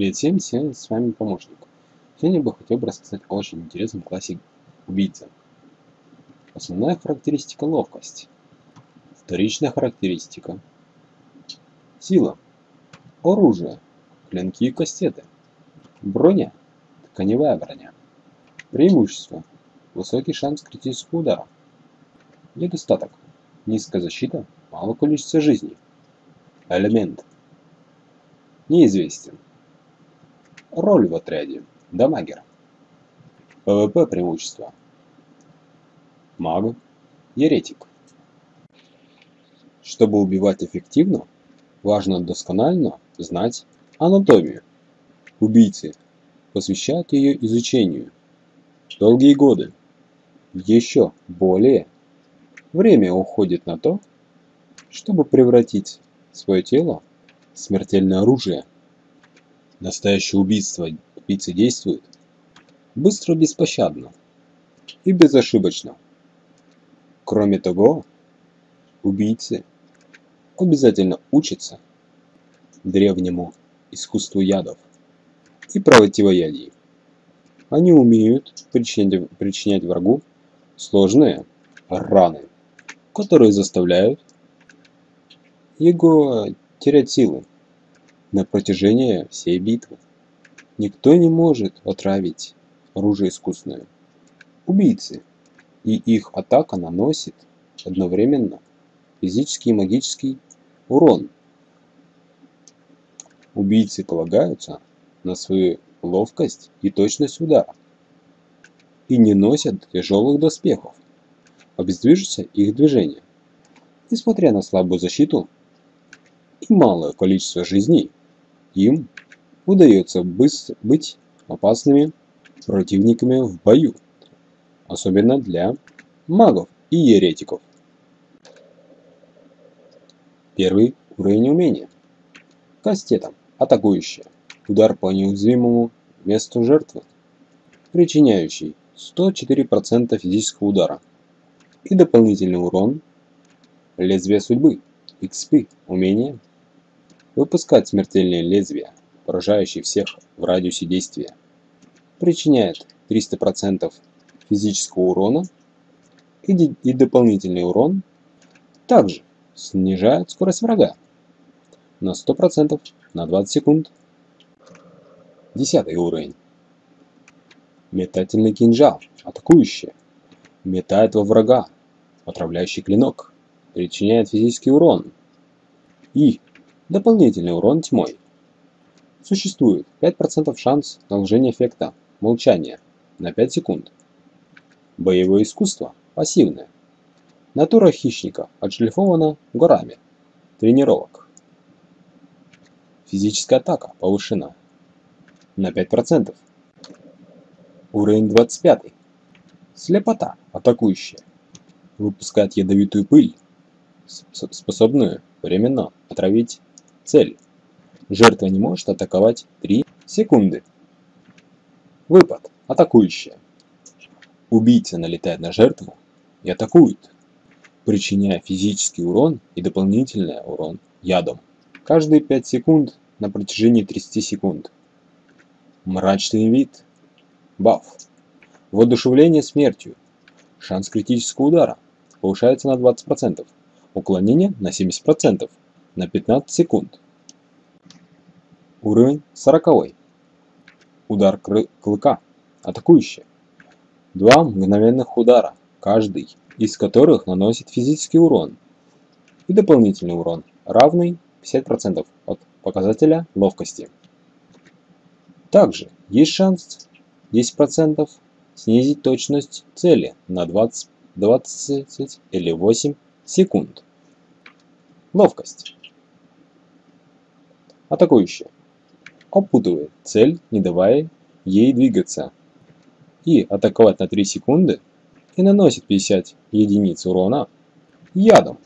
Привет всем, сегодня с вами помощник. Сегодня я бы хотел бы рассказать о очень интересном классе убийца. Основная характеристика ловкость. Вторичная характеристика. Сила. Оружие. Клинки и кастеты. Броня. Тканевая броня. Преимущество. Высокий шанс критического удара. Недостаток. Низкая защита, мало количество жизней. Элемент. Неизвестен. Роль в отряде. Damager. PvP преимущество. Маг. Еретик. Чтобы убивать эффективно, важно досконально знать анатомию. Убийцы посвящают ее изучению. Долгие годы. Еще более время уходит на то, чтобы превратить свое тело в смертельное оружие. Настоящее убийство убийцы действует быстро, беспощадно и безошибочно. Кроме того, убийцы обязательно учатся древнему искусству ядов и противоядий. Они умеют причинять, причинять врагу сложные раны, которые заставляют его терять силы на протяжении всей битвы. Никто не может отравить оружие искусное. Убийцы и их атака наносит одновременно физический и магический урон. Убийцы полагаются на свою ловкость и точность удара и не носят тяжелых доспехов. Обездвижится их движение. Несмотря на слабую защиту и малое количество жизней, им удается быть опасными противниками в бою, особенно для магов и еретиков. Первый уровень умения. Кастетом. Атакующая. Удар по неуязвимому месту жертвы, причиняющий 104% физического удара и дополнительный урон лезвия судьбы, XP, умение Выпускать смертельные лезвия, поражающие всех в радиусе действия. Причиняет 300% физического урона и, и дополнительный урон. Также снижает скорость врага на 100% на 20 секунд. Десятый уровень. Метательный кинжал, атакующий. Метает во врага, отравляющий клинок. Причиняет физический урон. И Дополнительный урон тьмой. Существует 5% шанс наложения эффекта молчания на 5 секунд. Боевое искусство пассивное. Натура хищника отшлифована горами тренировок. Физическая атака повышена на 5%. Уровень 25. Слепота атакующая. Выпускает ядовитую пыль, способную временно отравить Цель. Жертва не может атаковать 3 секунды. Выпад. Атакующая. Убийца налетает на жертву и атакует, причиняя физический урон и дополнительный урон ядом. Каждые 5 секунд на протяжении 30 секунд. Мрачный вид. Баф. Воодушевление смертью. Шанс критического удара повышается на 20%. Уклонение на 70% на 15 секунд. Уровень 40. Удар клыка. Атакующий. Два мгновенных удара, каждый из которых наносит физический урон и дополнительный урон, равный 50% от показателя ловкости. Также есть шанс 10% снизить точность цели на 20, 20 или 8 секунд. Ловкость. Атакующая. Опутывает цель, не давая ей двигаться. И атаковать на 3 секунды и наносит 50 единиц урона ядом.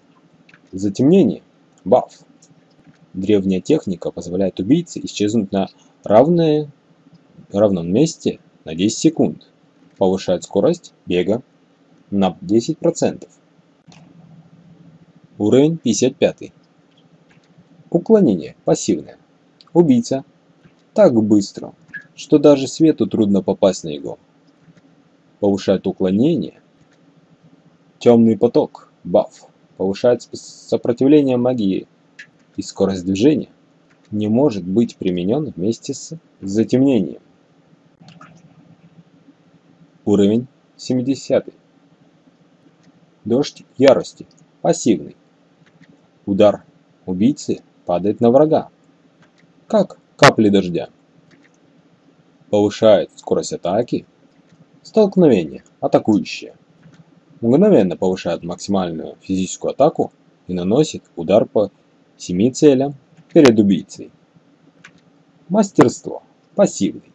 Затемнение. Баф. Древняя техника позволяет убийце исчезнуть на равное, равном месте на 10 секунд. Повышает скорость бега на 10%. Уровень 55. Уклонение пассивное. Убийца так быстро, что даже свету трудно попасть на него. Повышает уклонение. Темный поток, баф, повышает сопротивление магии и скорость движения. Не может быть применен вместе с затемнением. Уровень 70. Дождь ярости. Пассивный. Удар убийцы падает на врага. Как капли дождя. Повышает скорость атаки. Столкновение. Атакующее. Мгновенно повышает максимальную физическую атаку и наносит удар по семи целям перед убийцей. Мастерство. Пассивный.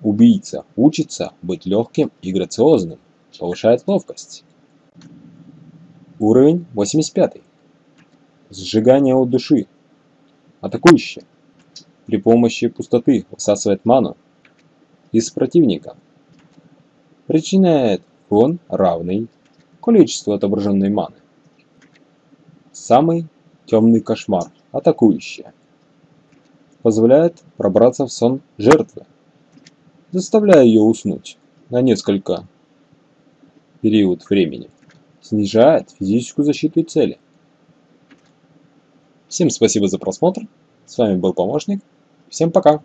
Убийца учится быть легким и грациозным, повышает ловкость. Уровень 85. Сжигание от души. Атакующий. При помощи пустоты высасывает ману из противника. Причиняет урон равный количеству отображенной маны. Самый темный кошмар. Атакующая. Позволяет пробраться в сон жертвы заставляя ее уснуть на несколько период времени, снижает физическую защиту цели. Всем спасибо за просмотр, с вами был помощник, всем пока!